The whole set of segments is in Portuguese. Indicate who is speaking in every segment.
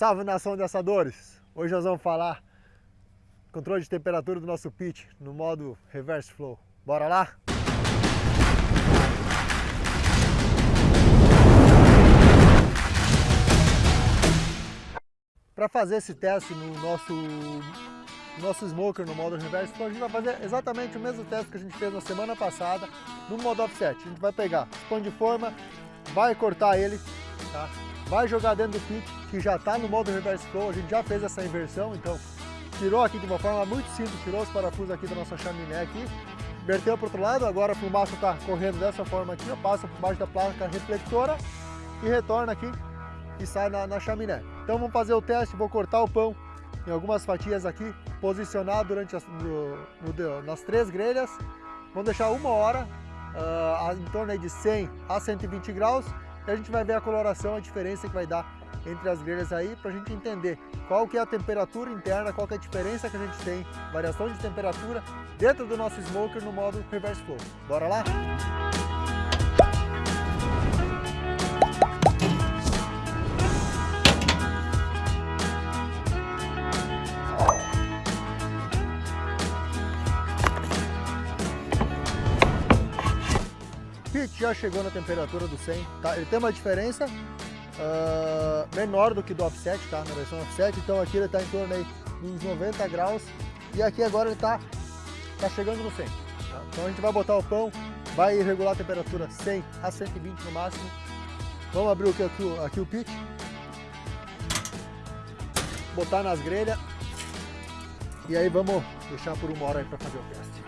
Speaker 1: Salve nação de assadores! Hoje nós vamos falar controle de temperatura do nosso pit no modo reverse flow. Bora lá? Para fazer esse teste no nosso, nosso smoker no modo reverse flow, a gente vai fazer exatamente o mesmo teste que a gente fez na semana passada no modo offset. A gente vai pegar pão de forma, vai cortar ele, tá? vai jogar dentro do pit, que já está no modo reverse flow, a gente já fez essa inversão, então tirou aqui de uma forma muito simples, tirou os parafusos aqui da nossa chaminé aqui, inverteu para o outro lado, agora a fumaça está correndo dessa forma aqui, passa por baixo da placa reflectora e retorna aqui e sai na, na chaminé. Então vamos fazer o teste, vou cortar o pão em algumas fatias aqui, posicionar durante as, no, no, nas três grelhas, vamos deixar uma hora, uh, em torno de 100 a 120 graus, e a gente vai ver a coloração, a diferença que vai dar entre as grelhas aí, para a gente entender qual que é a temperatura interna, qual que é a diferença que a gente tem, variação de temperatura dentro do nosso smoker no modo reverse flow. Bora lá? pit já chegou na temperatura do 100, tá? Ele tem uma diferença uh, menor do que do offset, tá? Na versão offset, então aqui ele está em torno aí dos 90 graus e aqui agora ele está tá chegando no 100. Tá? Então a gente vai botar o pão, vai regular a temperatura 100 a 120 no máximo. Vamos abrir aqui, aqui, aqui o pit, botar nas grelhas e aí vamos deixar por uma hora aí para fazer o teste.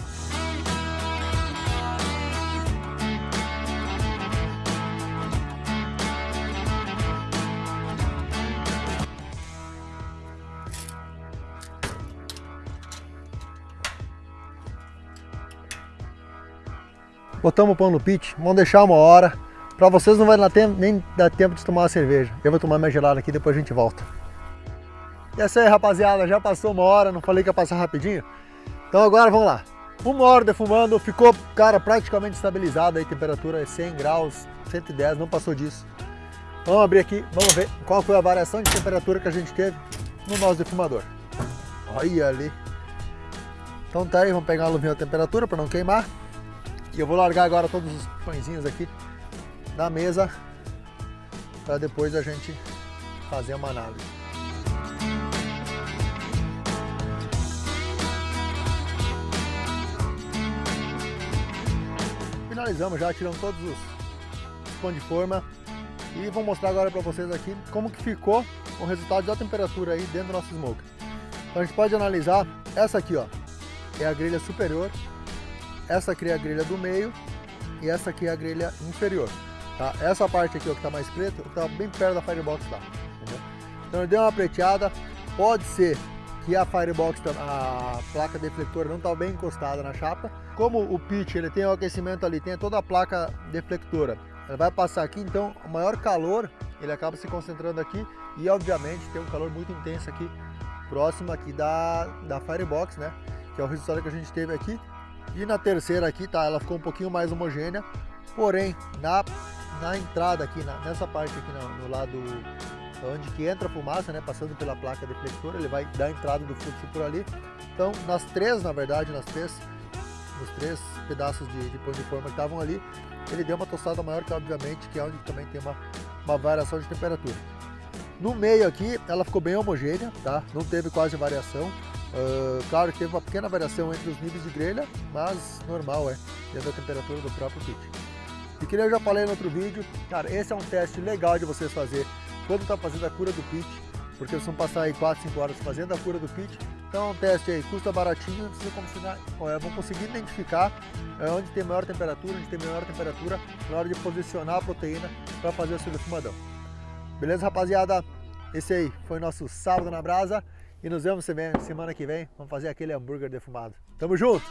Speaker 1: Botamos o pão no pit, vamos deixar uma hora. Para vocês não vai dar tempo, nem dar tempo de tomar uma cerveja. Eu vou tomar minha gelada aqui, depois a gente volta. E é isso aí, rapaziada, já passou uma hora, não falei que ia passar rapidinho? Então agora vamos lá. Uma hora defumando, ficou, cara, praticamente estabilizado aí, temperatura é 100 graus, 110, não passou disso. Vamos abrir aqui, vamos ver qual foi a variação de temperatura que a gente teve no nosso defumador. Olha ali. Então tá aí, vamos pegar uma luvinha de temperatura para não queimar. E eu vou largar agora todos os pãezinhos aqui na mesa para depois a gente fazer uma análise. Finalizamos já, tiramos todos os pão de forma e vou mostrar agora para vocês aqui como que ficou o resultado da temperatura aí dentro do nosso smoker. Então a gente pode analisar essa aqui, ó, é a grelha superior essa aqui é a grelha do meio e essa aqui é a grelha inferior. Tá? Essa parte aqui ó, que está mais preta está bem perto da Firebox lá. Entendeu? Então eu dei uma preteada, pode ser que a Firebox, a placa deflectora não está bem encostada na chapa. Como o pitch ele tem o aquecimento ali, tem toda a placa deflectora, ela vai passar aqui, então o maior calor ele acaba se concentrando aqui e obviamente tem um calor muito intenso aqui próximo aqui da, da Firebox, né? Que é o resultado que a gente teve aqui. E na terceira aqui, tá, ela ficou um pouquinho mais homogênea, porém, na, na entrada aqui, na, nessa parte aqui no, no, lado onde que entra a fumaça, né, passando pela placa deflectora, ele vai dar entrada do fluxo por ali. Então, nas três, na verdade, nas três, nos três pedaços de, de pão de forma que estavam ali, ele deu uma tostada maior que, obviamente, que é onde também tem uma, uma variação de temperatura. No meio aqui, ela ficou bem homogênea, tá? Não teve quase variação. Uh, claro teve uma pequena variação entre os níveis de grelha, mas normal, é, dentro da temperatura do próprio kit. E que nem eu já falei no outro vídeo, cara, esse é um teste legal de vocês fazer quando está fazendo a cura do pit, porque vocês vão passar aí 4, 5 horas fazendo a cura do pit. Então é um teste aí, custa baratinho, vocês vão conseguir, identificar é, onde tem maior temperatura, onde tem menor temperatura, na hora de posicionar a proteína para fazer o seu defumadão. Beleza, rapaziada? Esse aí foi nosso sábado na brasa. E nos vemos semana que vem. Vamos fazer aquele hambúrguer defumado. Tamo junto!